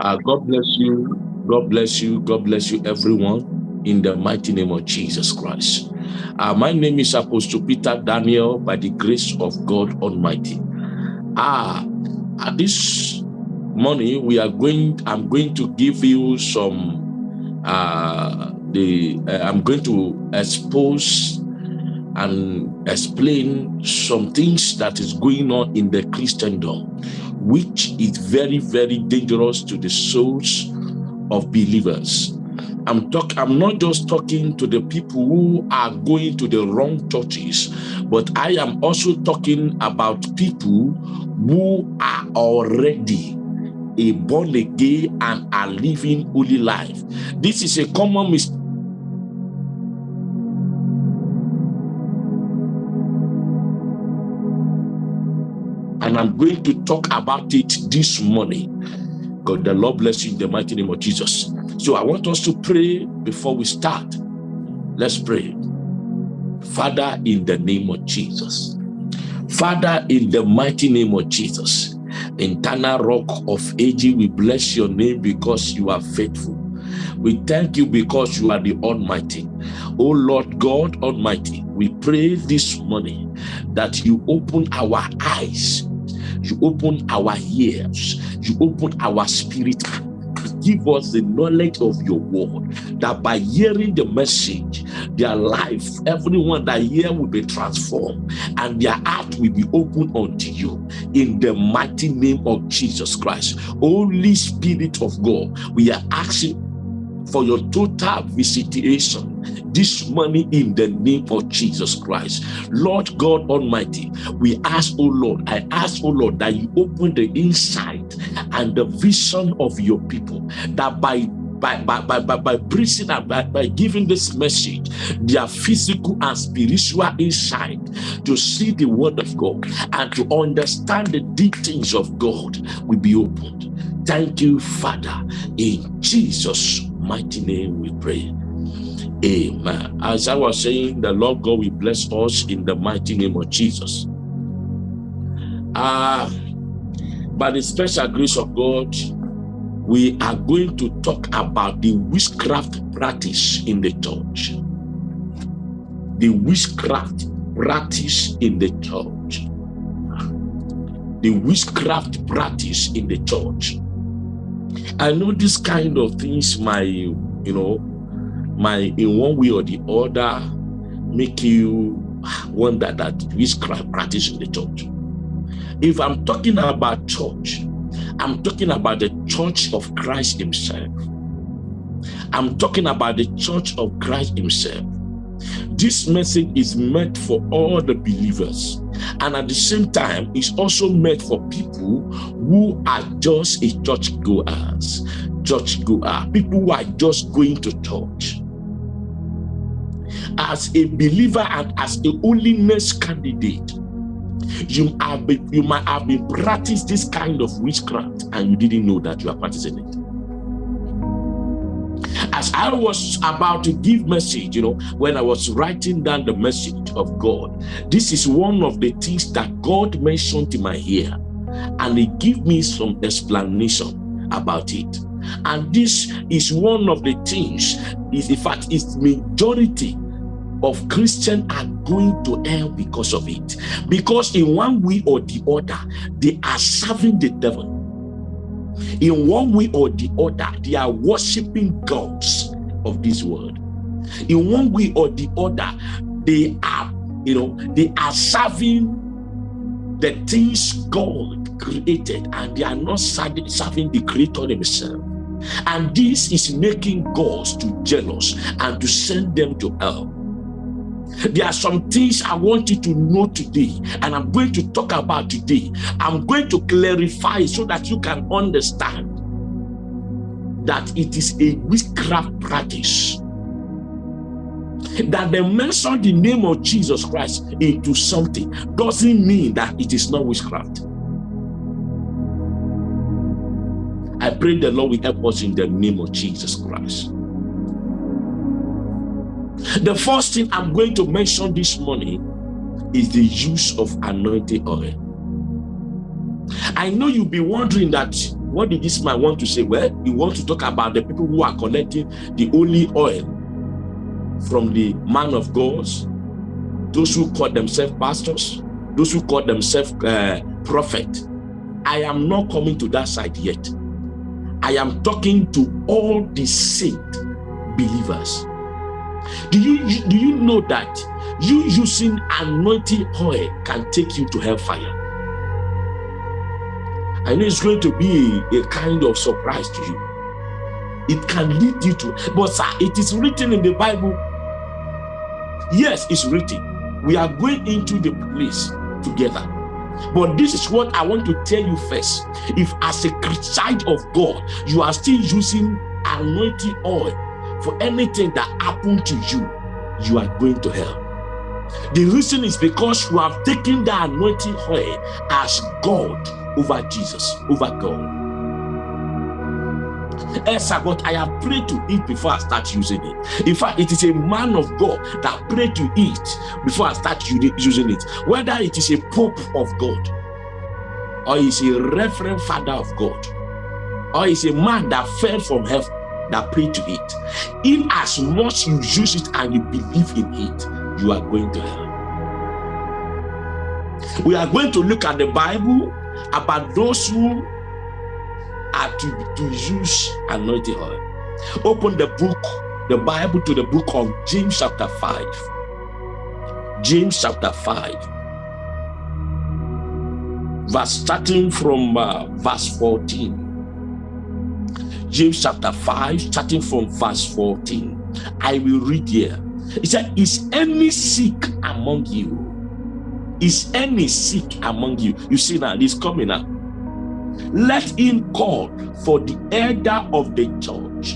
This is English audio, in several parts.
Uh, God bless you. God bless you. God bless you, everyone, in the mighty name of Jesus Christ. Uh, my name is Apostle Peter Daniel by the grace of God Almighty. Ah, uh, this morning we are going, I'm going to give you some, uh, the, uh, I'm going to expose and explain some things that is going on in the Christendom, which is very, very dangerous to the souls of believers. I'm talk I'm not just talking to the people who are going to the wrong churches, but I am also talking about people who are already a born again and are living holy life. This is a common mistake I'm going to talk about it this morning. God, the Lord bless you in the mighty name of Jesus. So I want us to pray before we start. Let's pray. Father, in the name of Jesus. Father, in the mighty name of Jesus. Eternal rock of ages, we bless your name because you are faithful. We thank you because you are the Almighty. Oh Lord God Almighty, we pray this morning that you open our eyes you open our ears, you open our spirit, give us the knowledge of your word, that by hearing the message, their life, everyone that hear will be transformed, and their heart will be open unto you in the mighty name of Jesus Christ. Holy Spirit of God, we are asking for your total visitation this money in the name of Jesus Christ. Lord God Almighty, we ask, oh Lord, I ask, oh Lord, that you open the insight and the vision of your people, that by by, by, by, by, by preaching by, by giving this message, their physical and spiritual insight to see the word of God and to understand the deep things of God will be opened. Thank you, Father. In Jesus' mighty name we pray. Amen. As I was saying, the Lord God will bless us in the mighty name of Jesus. Uh, by the special grace of God, we are going to talk about the witchcraft practice in the church. The witchcraft practice in the church. The witchcraft practice in the church. I know this kind of things my, you know, might in one way or the other make you wonder that witchcraft practice in the church. If I'm talking about church, I'm talking about the church of Christ himself. I'm talking about the church of Christ himself. This message is meant for all the believers. And at the same time, it's also meant for people who are just a church goers, church goer, people who are just going to church as a believer and as a holiness candidate, you have been, you might have been practiced this kind of witchcraft and you didn't know that you are practicing it. As I was about to give message, you know, when I was writing down the message of God, this is one of the things that God mentioned in my ear, and He gave me some explanation about it. And this is one of the things, is in fact, it's majority of Christians are going to hell because of it. Because in one way or the other, they are serving the devil. In one way or the other, they are worshiping gods of this world. In one way or the other, they are, you know, they are serving the things God created and they are not serving, the creator himself. And this is making gods to jealous and to send them to hell. There are some things I want you to know today, and I'm going to talk about today. I'm going to clarify so that you can understand that it is a witchcraft practice. That they mention the name of Jesus Christ into something doesn't mean that it is not witchcraft. I pray the Lord will help us in the name of Jesus Christ. The first thing I'm going to mention this morning is the use of anointing oil. I know you'll be wondering that What did this man want to say? Well, he wants to talk about the people who are collecting the holy oil from the man of God, those who call themselves pastors, those who call themselves uh, prophet. I am not coming to that side yet. I am talking to all the saint believers. Do you do you know that you using anointing oil can take you to hellfire? I know it's going to be a kind of surprise to you. It can lead you to, but sir, it is written in the Bible. Yes, it's written. We are going into the place together. But this is what I want to tell you first. If as a child of God, you are still using anointing oil for anything that happened to you, you are going to hell. The reason is because you have taken the anointing oil as God over Jesus, over God. Esther, but I have prayed to eat before I start using it. In fact, it is a man of God that prayed to eat before I start using it. Whether it is a pope of God, or is a reverend father of God, or is a man that fell from heaven that prayed to it. In as much you use it and you believe in it, you are going to hell. We are going to look at the Bible about those who are to, to use anointing oil. Open the book, the Bible to the book of James chapter 5. James chapter 5. Verse starting from uh, verse 14. James chapter 5, starting from verse 14. I will read here. It said, Is any sick among you? Is any sick among you? You see now, this coming up. Let him call for the elder of the church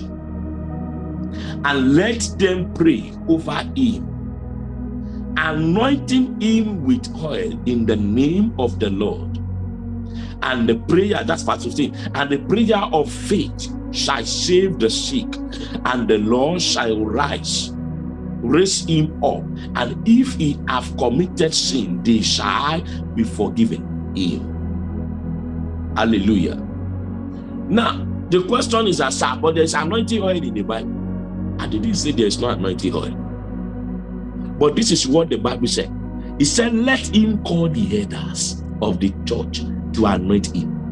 and let them pray over him, anointing him with oil in the name of the Lord. And the prayer, that's verse 15, and the prayer of faith shall save the sick, and the Lord shall rise raise him up and if he have committed sin they shall be forgiven him. Hallelujah. Now the question is as but there's anointing oil in the bible. I didn't say there's no anointing oil. But this is what the bible said. He said let him call the elders of the church to anoint him.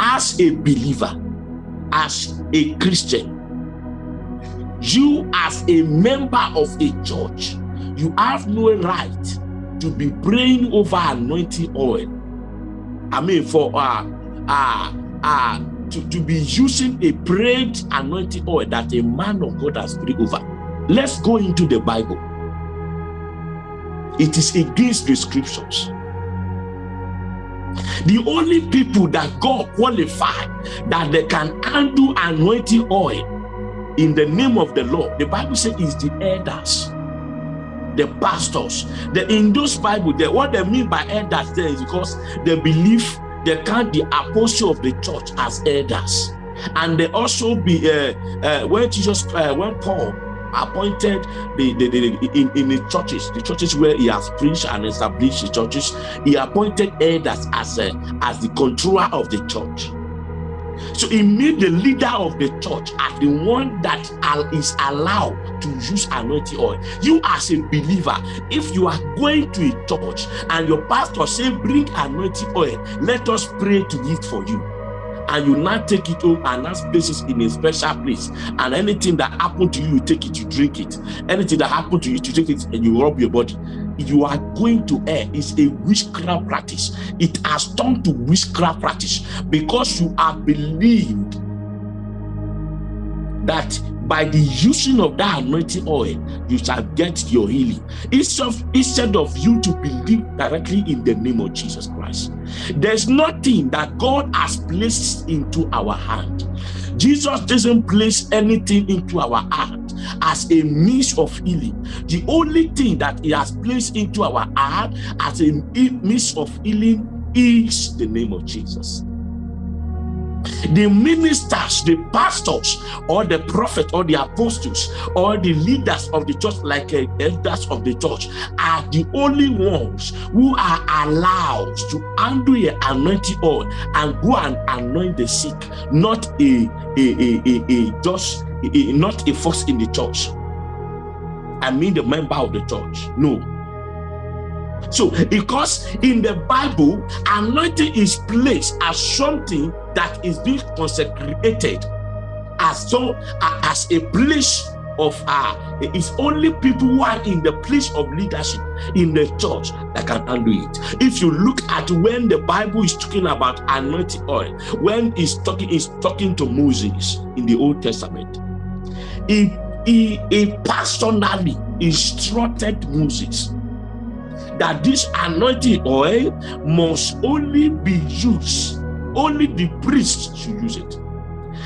As a believer as a christian. You as a member of a church you have no right to be praying over anointing oil. I mean for uh uh uh to, to be using a prayed anointing oil that a man of god has prayed over. Let's go into the bible. It is against the scriptures the only people that god qualified that they can handle anointing oil in the name of the Lord. The Bible says is the elders, the pastors. The, in those Bible, the, what they mean by elders there is because they believe they count the apostle of the church as elders. And they also be, uh, uh, when Jesus, uh, when Paul appointed the, the, the, in, in the churches, the churches where he has preached and established the churches, he appointed elders as, a, as the controller of the church. So he made the leader of the church as the one that is allowed to use anointing oil. You as a believer, if you are going to a church and your pastor say, bring anointing oil, let us pray to it for you and you now take it home and now place it in a special place and anything that happened to you you take it you drink it anything that happened to you you take it and you rub your body you are going to air. It's a witchcraft practice it has turned to witchcraft practice because you have believed that by the using of that anointing oil you shall get your healing. Instead of, you to believe directly in the name of jesus christ there's nothing that god has placed into our hand. Jesus doesn't place anything into our heart as a means of healing. The only thing that he has placed into our heart as a means of healing is the name of jesus the ministers, the pastors, or the prophet, or the apostles, or the leaders of the church, like uh, elders of the church, are the only ones who are allowed to handle a anointing oil and go and anoint the sick, not a a a a, a just a, not a force in the church. I mean the member of the church. No. So, because in the Bible, anointing is placed as something that is being consecrated as so as a place of uh it's only people who are in the place of leadership in the church that can handle it. If you look at when the bible is talking about anointing oil when he's talking is talking to moses in the old testament he, he, he personally instructed moses that this anointing oil must only be used only the priest should use it.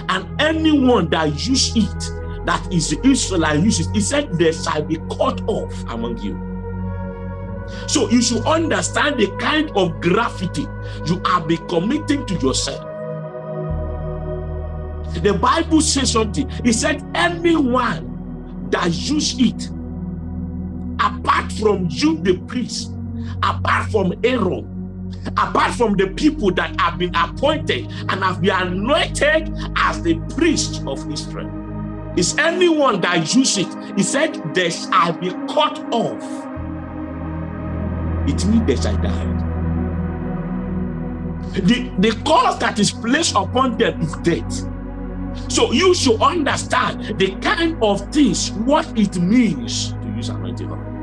And anyone that use it that is the Israelite uses he said there shall be cut off among you. So you should understand the kind of gravity you are be committing to yourself. The bible says something. He said anyone that use it from you the priest apart from aaron apart from the people that have been appointed and have been anointed as the priest of Israel. Is anyone that use it? He said, they shall be cut off. It means they shall die. The, the cause that is placed upon them is death. So you should understand the kind of things, what it means to use anointing oil.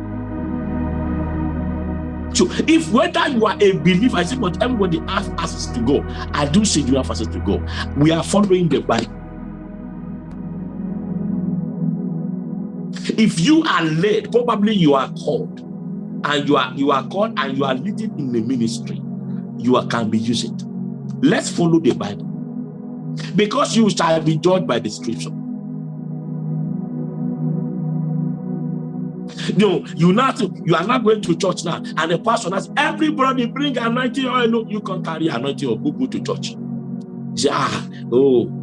If whether you are a believer, I say, but everybody has access to go. I do say you have access to go. We are following the Bible. If you are led, probably you are called, and you are you are called and you are leading in the ministry, you are, can be used. Let's follow the Bible, because you shall be judged by the scripture. No, you not you are not going to church now, and the pastor has everybody bring anointing oil. No, you can't carry anointing or go, go to church. Say, ah, oh,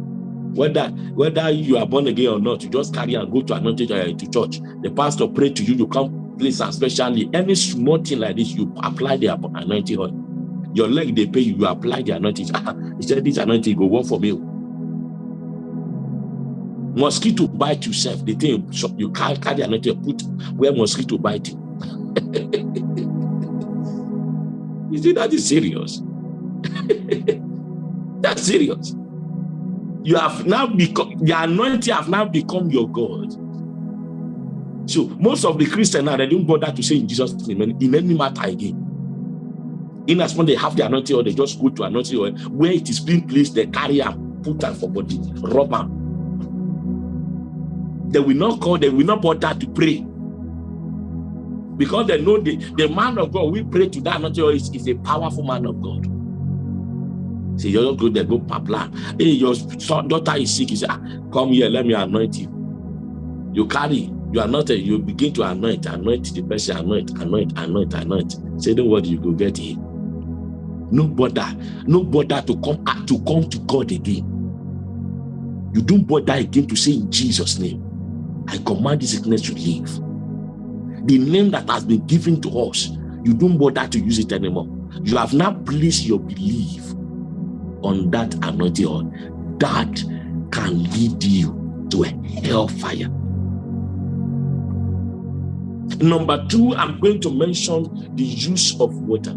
whether whether you are born again or not, you just carry and go to anointing oil to church. The pastor pray to you, you come please, especially any small thing like this, you apply the anointing oil. Your leg they pay you, you apply the anointing. he said, This anointing go work for me mosquito bite yourself the thing you can't carry another put where mosquito bite you. You see that is serious? That's serious? You have now become the anointing have now become your god. So most of the christians now they don't bother to say in jesus name in any matter again. In as when they have the anointing or they just go to anointing or where it is being placed they carry and put am for body rub am they will not call, they will not bother to pray. Because they know the, the man of God we pray to that not is, is a powerful man of God. See, you're good, they go plan. Hey, your son, daughter is sick. You say, ah, come here, let me anoint you. You carry, you are not you begin to anoint, anoint the person, anoint, anoint, anoint, anoint. Say the word, you go get it. No bother, no bother to come to come to God again. You don't bother again to say in Jesus' name. I command this sickness to leave. The name that has been given to us, you don't bother to use it anymore. You have now placed your belief on that anointing oil. That can lead you to a hellfire. Number two, I'm going to mention the use of water.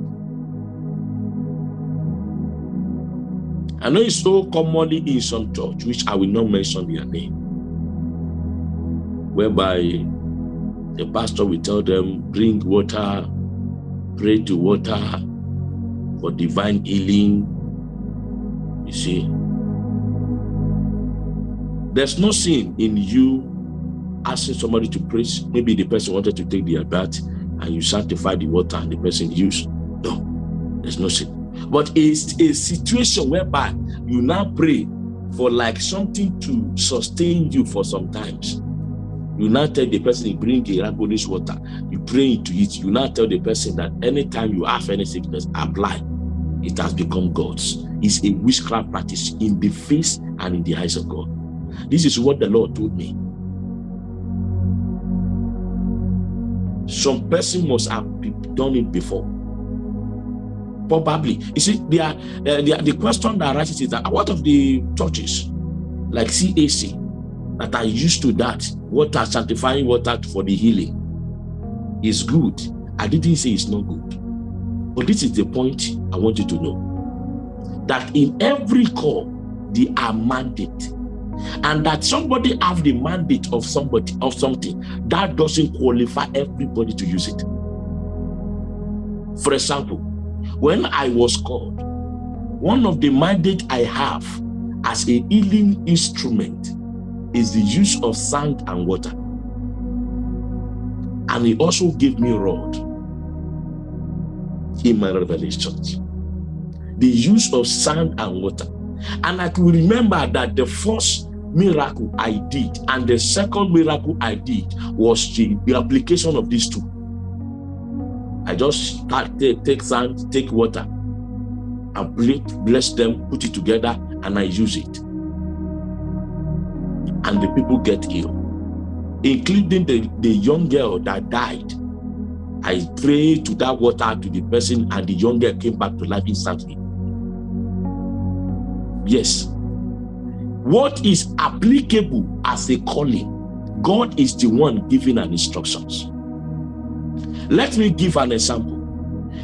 I know it's so commonly in some church, which I will not mention their name whereby the pastor will tell them, bring water, pray to water for divine healing. You see, there's no sin in you asking somebody to pray. Maybe the person wanted to take their bath and you sanctify the water and the person used. No, there's no sin. But it's a situation whereby you now pray for like something to sustain you for some times. You now tell the person you bring a rabbinish water, you pray into it. You now tell the person that anytime you have any sickness, apply. It has become God's. It's a witchcraft practice in the face and in the eyes of God. This is what the Lord told me. Some person must have done it before. Probably. You see, they are, uh, they are, the question that arises is that what of the churches like CAC that are used to that, water, sanctifying water for the healing is good. I didn't say it's not good. But this is the point I want you to know. That in every call, they are mandate. And that somebody have the mandate of somebody of something, that doesn't qualify everybody to use it. For example, when I was called, one of the mandate I have as a healing instrument is the use of sand and water. And he also gave me rod in my revelations. The use of sand and water. And I can remember that the first miracle I did and the second miracle I did was the, the application of these two. I just take, take sand, take water, and bless them, put it together, and I use it. And the people get ill, including the, the young girl that died. I prayed to that water to the person, and the young girl came back to life instantly. Yes. What is applicable as a calling, God is the one giving an instructions. Let me give an example.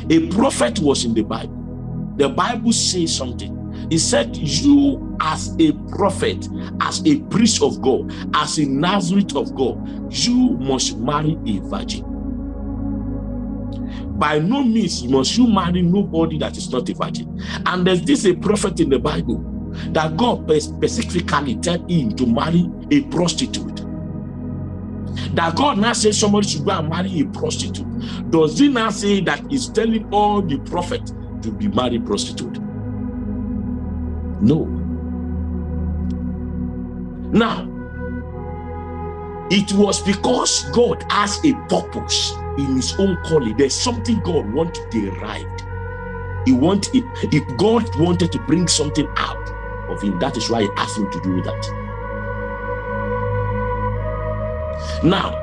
A prophet was in the Bible. The Bible says something. He said, you as a prophet, as a priest of God, as a Nazarite of God, you must marry a virgin. By no means must you marry nobody that is not a virgin. And there's this a prophet in the Bible that God specifically tell him to marry a prostitute that God now says somebody should go and marry a prostitute, does he now say that he's telling all the prophet to be married prostitute? No. Now, it was because God has a purpose in his own calling. There's something God wanted derived. He wanted, if God wanted to bring something out of him, that is why he asked him to do that. Now,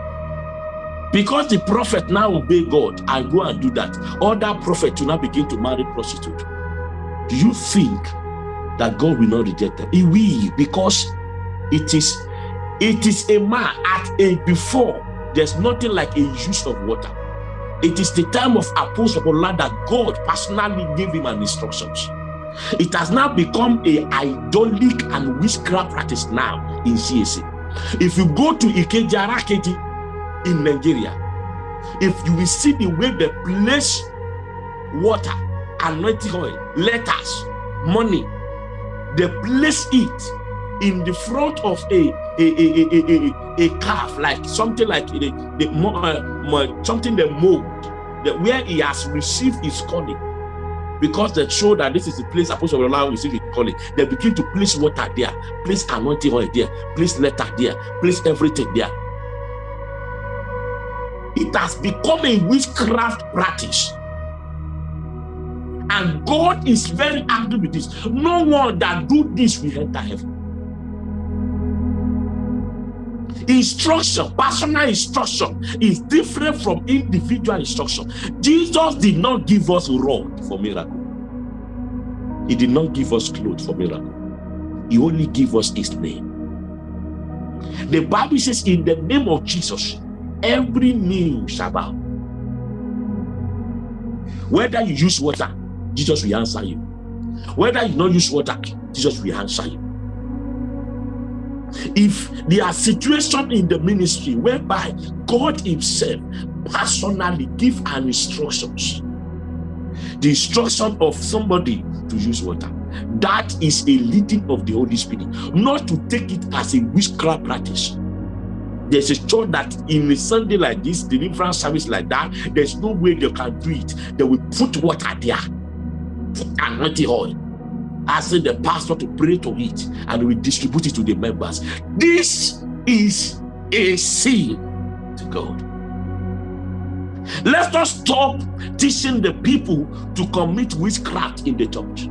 because the prophet now obey God and go and do that, other prophet will now begin to marry prostitute. Do you think that God will not reject them? He will, because it is it is a man at a before. There's nothing like a use of water. It is the time of Apostle Paul that God personally gave him an instructions. It has now become a idolic and witchcraft practice now in CAC. If you go to Ikeja in Nigeria, if you will see the way they place water, anointing oil, letters, money, they place it in the front of a a a a a, a, calf, like something like the, the uh, something they mold, that where he has received his calling because they show that this is the place Apostle Babalola receive his calling. They begin to place water there, place anointing oil there, place letter there, place everything there. It has become a witchcraft practice. And God is very angry with this. No one that do this will enter heaven. Instruction, personal instruction is different from individual instruction. Jesus did not give us rod for miracle. He did not give us clothes for miracle. He only gave us his name. The Bible says in the name of Jesus, every knee shall bow. Whether you use water, Jesus will answer you. Whether you don't use water, Jesus will answer you. If there are situations in the ministry whereby God himself personally give an instructions, the instruction of somebody to use water, that is a leading of the Holy Spirit, not to take it as a witchcraft practice. There's a church that in a Sunday like this, deliverance service like that, there's no way they can do it. They will put water there, anointed oil. Asking the pastor to pray to it and we distribute it to the members. This is a sin to God. Let us stop teaching the people to commit witchcraft in the church.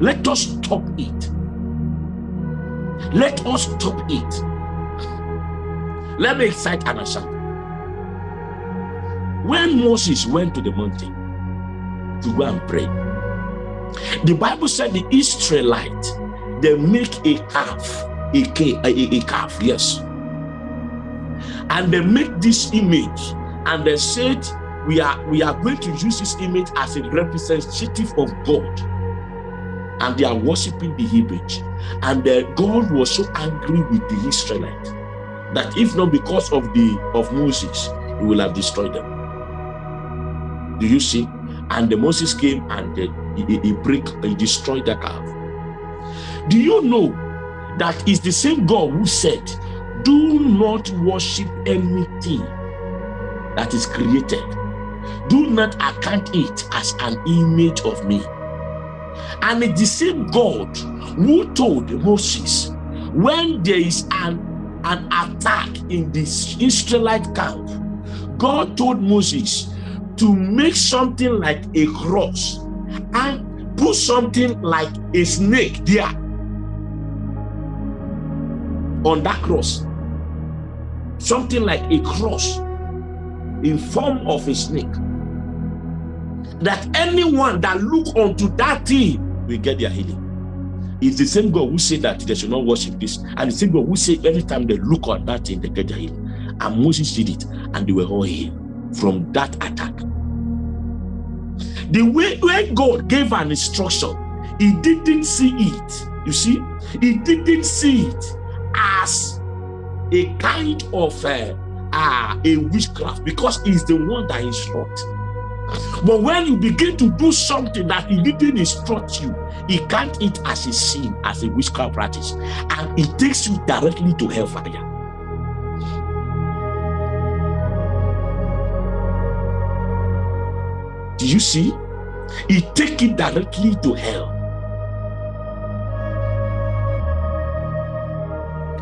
Let us stop it. Let us stop it. Let me excite an example. When Moses went to the mountain to go and pray, the Bible said the Israelite they make a calf, a, a, calf, yes, and they make this image, and they said we are we are going to use this image as a representative of God. And they are worshiping the image. And the God was so angry with the Israelite that if not because of the of Moses he will have destroyed them do you see? And the Moses came and he, he break he destroyed the calf do you know that is the same God who said do not worship anything that is created. Do not account it as an image of me. And it's the same God who told Moses, when there is an, an attack in this Israelite camp, God told Moses to make something like a cross and put something like a snake there on that cross. Something like a cross in form of a snake. That anyone that look onto that thing will get their healing. It's the same God who said that they should not worship this and the same God who said every time they look on that thing they get their healing. And Moses did it and they were all healed from that attack the way when God gave an instruction he didn't see it you see he didn't see it as a kind of uh, are a witchcraft because he's the one that instructs. But when you begin to do something that he didn't instruct you, he can't eat as a sin, as a witchcraft practice, and it takes you directly to hellfire. Do you see? He take it directly to hell.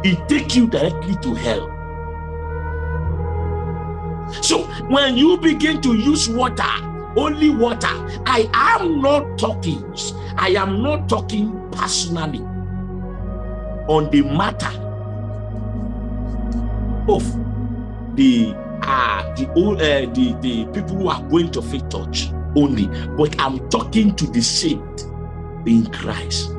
He take you directly to hell. So when you begin to use water, only water, I am not talking, I am not talking personally on the matter of the uh the uh, the the people who are going to faith church only. But i'm talking to the saint in christ.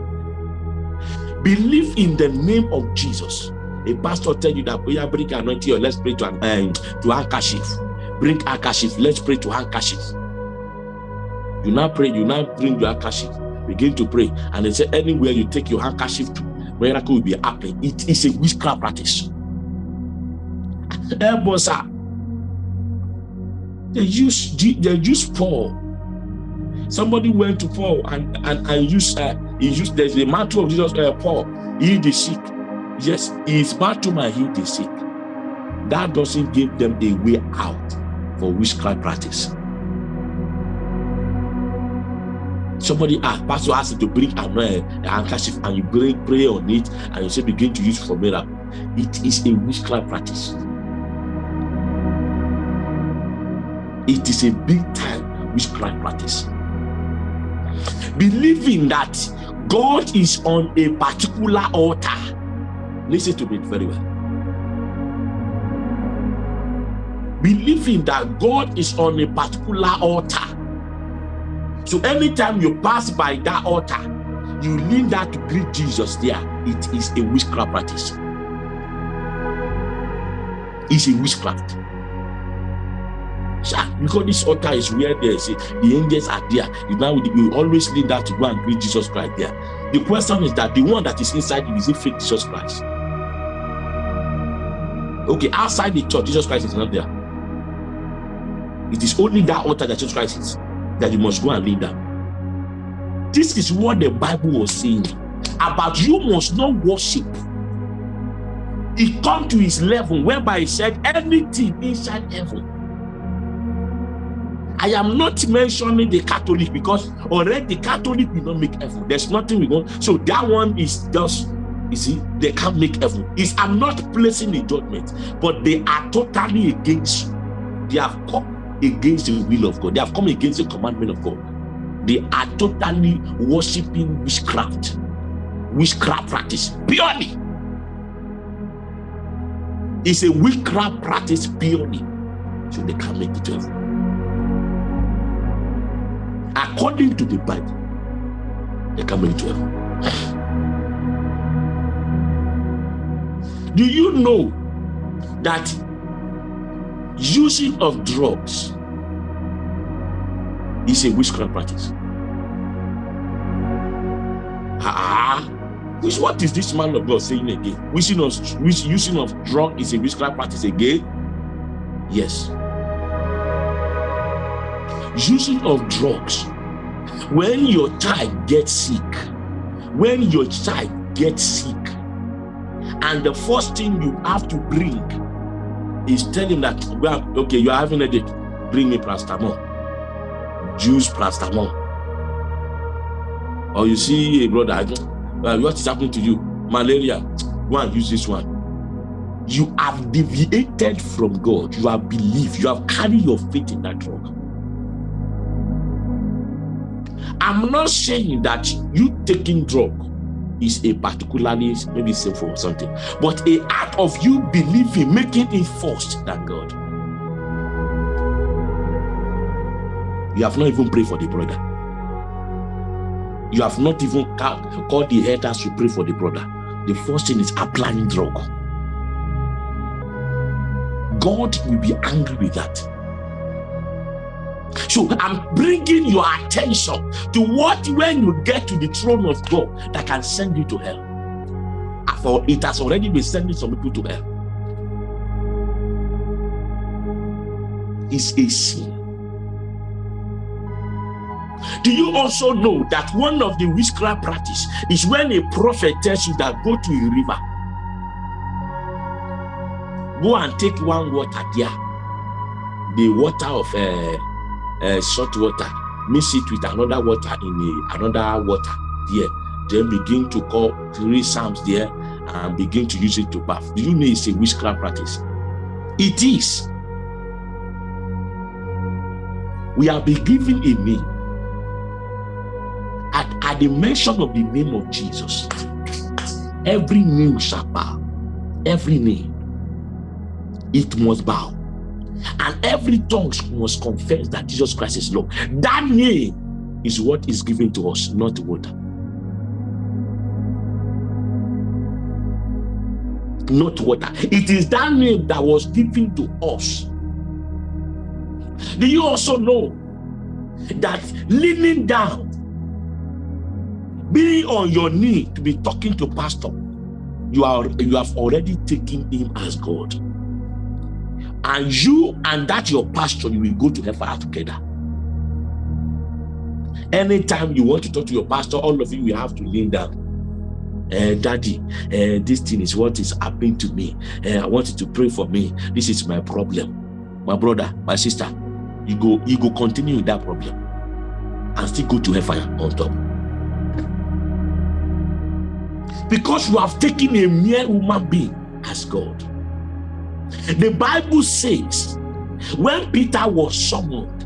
Believe in the name of jesus. A pastor tell you that we are bring anointing or let's pray to um, to handkerchief. Bring handkerchief. Let's pray to handkerchief. You now pray you now bring your handkerchief. Begin to pray. And they say anywhere you take your handkerchief to miracle will be happening. It is a witchcraft practice. Elbosa, they use they use Paul somebody went to Paul and and, and used uh, he used there's a mantle of Jesus uh, Paul he the sick Yes, it's Bartuma he the sick. That doesn't give them a way out for witchcraft practice. Somebody asked, Pastor asked to bring a handkerchief and you bring pray on it and you say begin to use for miracle. It is a witchcraft practice. It is a big time witchcraft practice. Believing that God is on a particular altar Listen to me very well. Believing that God is on a particular altar. So anytime you pass by that altar, you lean that to greet Jesus there. It is a witchcraft practice. It's a witchcraft. Because this altar is where there's the angels are there. Now you always lean that to go and greet Jesus Christ there. The question is that the one that is inside you is it fake Jesus Christ? Okay, outside the church, Jesus Christ is not there. It is only that altar that Jesus Christ is that you must go and lead them. This is what the Bible was saying about you must not worship. He come to his level whereby he said anything inside heaven. I am not mentioning the Catholic because already the Catholic will not make effort. There's nothing we want. So that one is just you see, they can't make effort. Is I'm not placing the judgment, but they are totally against you. They have come against the will of God. They have come against the commandment of God. they are totally worshiping witchcraft, witchcraft practice purely. It's a witchcraft practice purely, so they can make it to. According to the Bible, they can make it to heaven. Do you know that using of drugs is a witchcraft practice. Ah, which what is this man of God saying again? Using of which using of drug is a witchcraft practice again? Yes. Using of drugs. When your child gets sick, when your child gets sick, and the first thing you have to bring is tell him that well, okay, you are having a headache, bring me paracetamol juice paracetamol. Or you see a brother what is happening to you? Malaria go and use this one. You have deviated from god. You have believed. You have carried your faith in that drug i'm not saying that you taking drug is a particularly maybe sinful or something but a act of you believing making it first than god You have not even prayed for the brother. You have not even called the elders to pray for the brother. The first thing is applying drug. God will be angry with that. So I'm bringing your attention to what when you get to the throne of God that can send you to hell. For it has already been sending some people to hell. It's a sin. Do you also know that one of the witchcraft practice is when a prophet tells you that go to a river, go and take one water there, the water of uh, uh, salt water, mix it with another water in a, another water there, then begin to call three psalms there and begin to use it to bath. Do you know it's a witchcraft practice? It is. We are being given a name at, at the mention of the name of Jesus, every knee shall bow, every knee, it must bow. And every tongue must confess that Jesus Christ is Lord. That name is what is given to us, not water. Not water. It is that name that was given to us. Do you also know that leaning down being on your knee to be talking to pastor you are you have already taken him as god and you and that your pastor you will go to hellfire together. Anytime you want to talk to your pastor all of you will have to lean down. Uh, daddy uh, this thing is what is happening to me. Uh, i want you to pray for me. This is my problem. My brother my sister you go you go continue with that problem and still go to hellfire on top. Because you have taken a mere human being as God. The Bible says when Peter was summoned,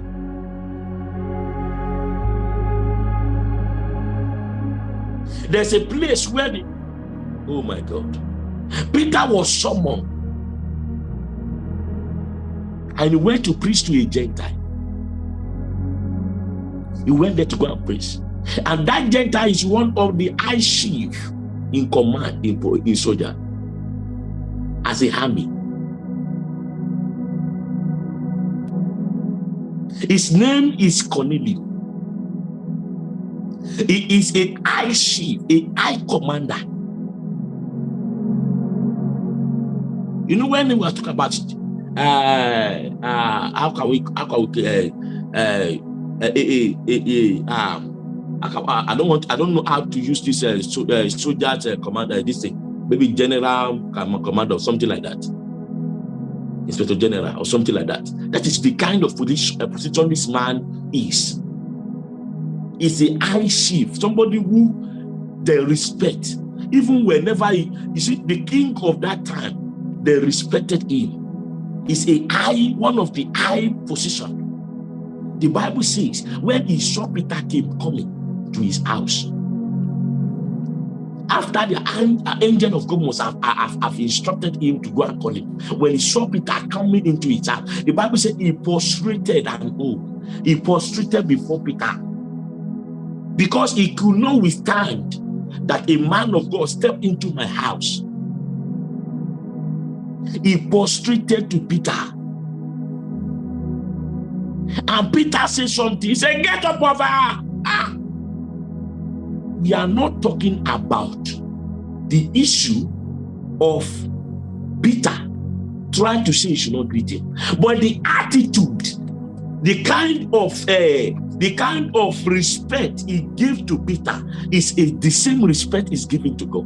there's a place where the, oh my God, Peter was summoned and he went to preach to a Gentile. He went there to go and preach. And that Gentile is one of the high chief in command in, in soldier as a army. His name is Cornelius. He is a high chief, a high commander. You know when we were talking about uh, uh, how can we how can we uh, uh, uh, uh, uh, uh, um, I, don't want I don't know how to use this uh, so, uh, soldiers uh, command uh, this thing maybe general command or something like that inspector general or something like that. That is the kind of position, this man is. Is a high chief somebody who they respect. Even whenever he, you see the king of that time they respected him. Is a high one of the high position. The Bible says when he saw Peter came coming to his house, after the angel of God must have, have, have, instructed him to go and call him, when he saw Peter coming into his house, the Bible said he prostrated and oh, he prostrated before Peter because he could not withstand that a man of God stepped into my house. He prostrated to Peter. And Peter said something. He said, Get up over her. Ah. We are not talking about the issue of Peter trying to say he should not greet him, but the attitude, the kind of uh, the kind of respect he gave to Peter is a, the same respect he's giving to God.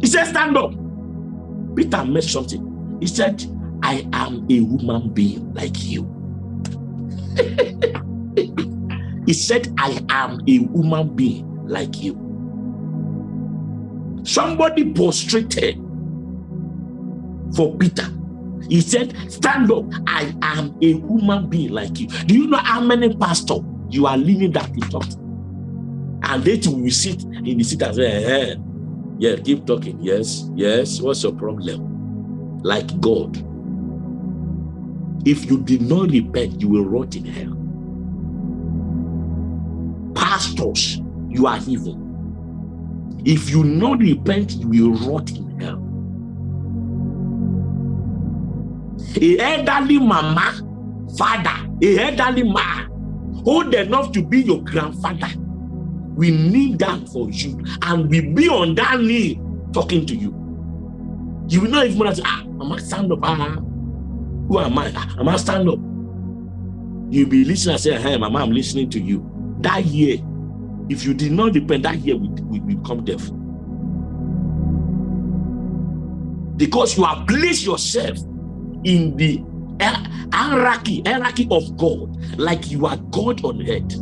He said, Stand up. Peter made something. He said, I am a human being like you. he said, I am a human being like you. Somebody prostrated for Peter. He said, Stand up. I am a human being like you. Do you know how many pastors you are living that in talk? to? And they too will sit in the seat and say, hey, eh, yeah, keep talking. Yes, yes. What's your problem? Like God. If you did not repent, you will rot in hell. Pastors, you are evil. If you not repent, you will rot in hell. A elderly mama, father, a elderly man, old enough to be your grandfather, we kneel down for you and we be on that knee talking to you. You will not even want say, ah, am I stand up. Ah, who am I? Ah, I stand up. You'll be listening and say, hey, mama, I'm listening to you. That year, if you did not repent, that year we become deaf. Because you have placed yourself in the hierarchy, hierarchy of God, like you are God on earth.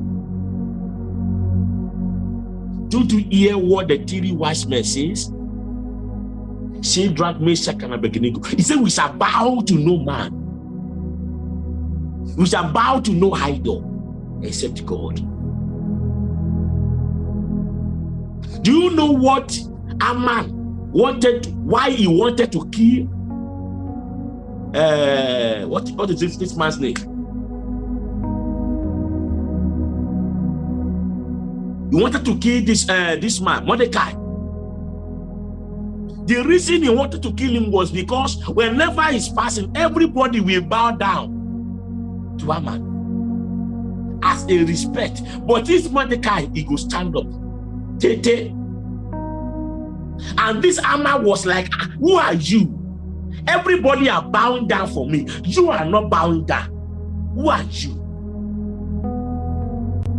Don't you hear what the three wise men says? Shadrach, Meshach, and Abednego. He said, we shall bow to no man. We shall bow to no idol except God. Do you know what a man wanted, why he wanted to kill? Uh, what, what is this, this man's name? He wanted to kill this, uh, this man, Mordecai. The reason he wanted to kill him was because whenever he's passing, everybody will bow down to a man as a respect. But this Mordecai, he go stand up Tete. And this Haman was like, ah, who are you? Everybody are bowing down for me. You are not bowing down. Who are you?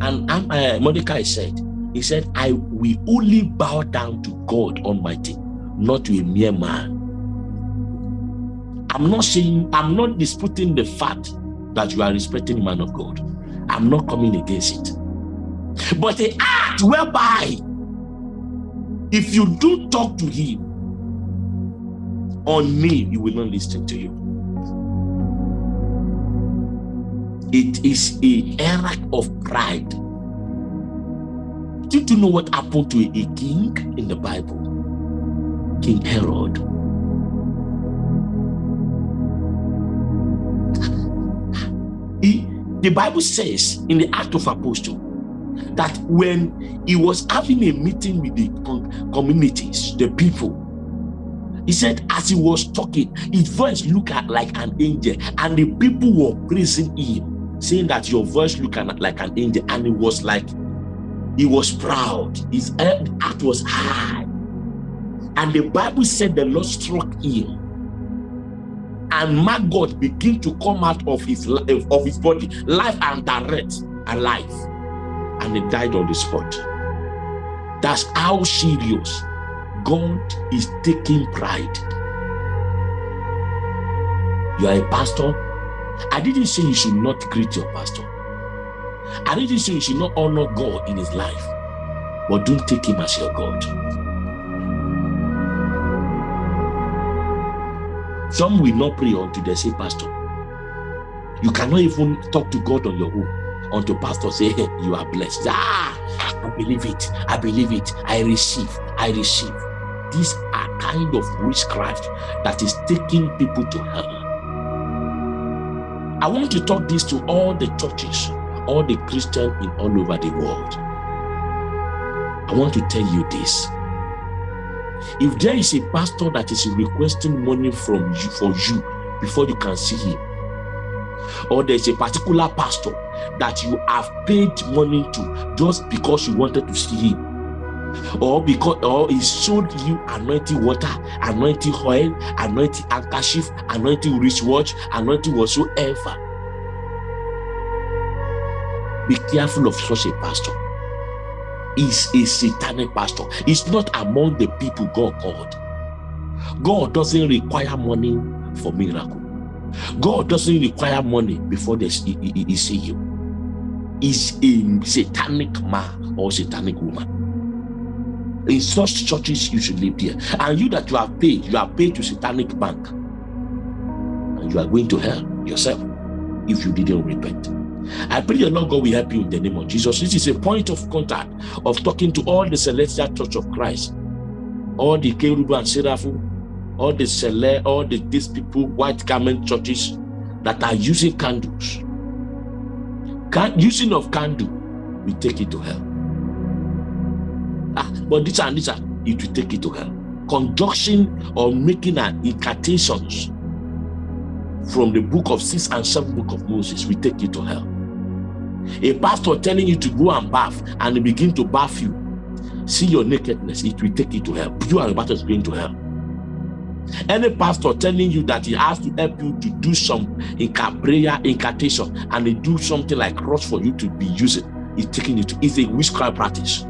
And um, uh, Mordecai said, he said, I will only bow down to God Almighty, not to a mere man. I'm not saying, I'm not disputing the fact that you are respecting man of God. I'm not coming against it. But the act whereby if you do talk to him on me, he will not listen to you. It is a era of pride. Did you know what happened to a king in the Bible? King Herod. He, the Bible says in the Act of Apostle that when he was having a meeting with the communities, the people, he said, as he was talking, his voice looked like an angel, and the people were praising him, saying that your voice looked like an angel, and it was like he was proud, his heart was high. And the Bible said the Lord struck him. And maggot began to come out of his of his body, life and direct alive and he died on the spot. That's how serious God is taking pride. You are a pastor. I didn't say you should not greet your pastor. I didn't say you should not honor God in his life. But don't take him as your God. Some will not pray until they say, Pastor, You cannot even talk to God on your own unto pastor say you are blessed. Ah i believe it. I believe it. I receive. I receive. These are kind of witchcraft that is taking people to hell. I want to talk this to all the churches all the christians in all over the world. I want to tell you this. If there is a pastor that is requesting money from you for you before you can see him or there's a particular pastor that you have paid money to just because you wanted to see him. Or because or he showed you anointing water anointing oil anointing handkerchief anointing wristwatch anointing whatsoever. Be careful of such a pastor. Is a satanic pastor. It's not among the people god called. God doesn't require money for miracle God doesn't require money before he, he, he see you. Is a satanic man or satanic woman. In such churches, you should live there. And you that you have paid, you are paid to satanic bank. And you are going to hell yourself if you didn't repent. I pray the Lord God will help you in the name of Jesus. This is a point of contact of talking to all the celestial church of Christ, all the Kerubu and Seraphim, all the celeb, all the these people, white garment churches that are using candles. Can, using of candle, we take it to hell. Ah, but this and this, it will take it to hell. Conjunction or making an incantations from the book of six and seven book of Moses, we take it to hell. A pastor telling you to go and bath and begin to bath you, see your nakedness, it will take you to hell. You are about to going to hell. Any pastor telling you that he has to help you to do some prayer incantation and they do something like cross for you to be using, is taking it to a witchcraft practice.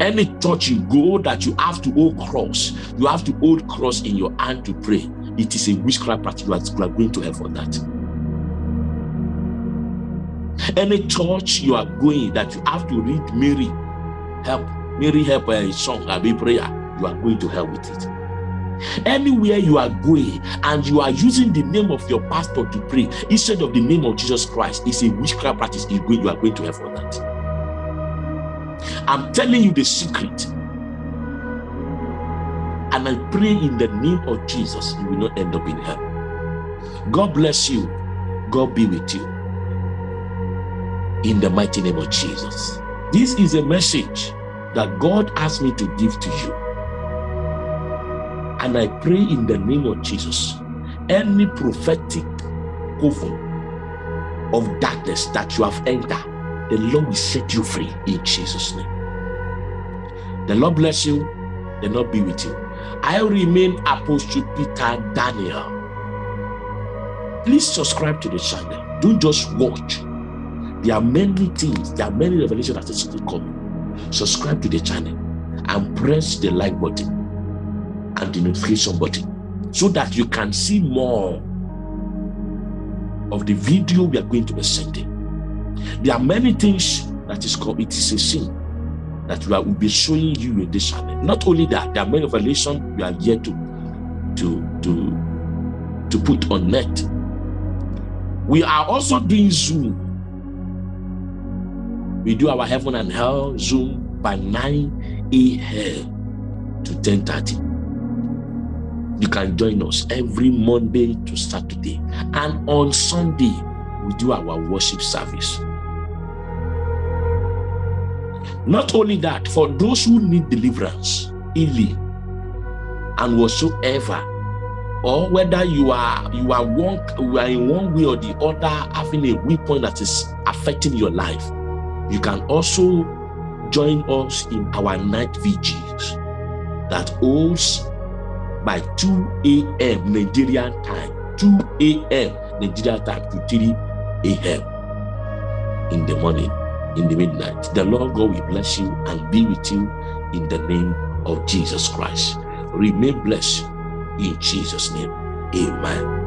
Any church you go that you have to hold cross, you have to hold cross in your hand to pray. It is a witchcraft practice. You are going to hell for that. Any church you are going that you have to read Mary, help, Mary help a song, a prayer, you are going to hell with it. Anywhere you are going and you are using the name of your pastor to pray instead of the name of Jesus Christ, it's a witchcraft practice. You are going to have for that. I'm telling you the secret. And I pray in the name of Jesus, you will not end up in hell. God bless you. God be with you. In the mighty name of Jesus. This is a message that God asked me to give to you. And I pray in the name of Jesus, any prophetic coven of darkness that you have entered, the Lord will set you free in Jesus' name. The Lord bless you, the Lord be with you. I remain Apostle Peter Daniel. Please subscribe to the channel. Don't just watch. There are many things, there are many revelations that is still coming. Subscribe to the channel and press the like button and notification button so that you can see more of the video we are going to be sending. There are many things that is called, it is a sin that we will be showing you in this channel. Not only that, there are many revelations we are yet to, to, to, to put on net. We are also doing Zoom. We do our heaven and hell Zoom by 9 a.m. to 10.30 you can join us every Monday to Saturday. And on Sunday, we do our worship service. Not only that, for those who need deliverance, healing, and whatsoever, or whether you are you are one you are in one way or the other having a weak point that is affecting your life, you can also join us in our night vigils that holds by 2 a.m. Nigerian time, 2 a.m. Nigerian time to 3 a.m. in the morning, in the midnight. The Lord God will bless you and be with you in the name of Jesus Christ. Remain blessed in Jesus' name. Amen.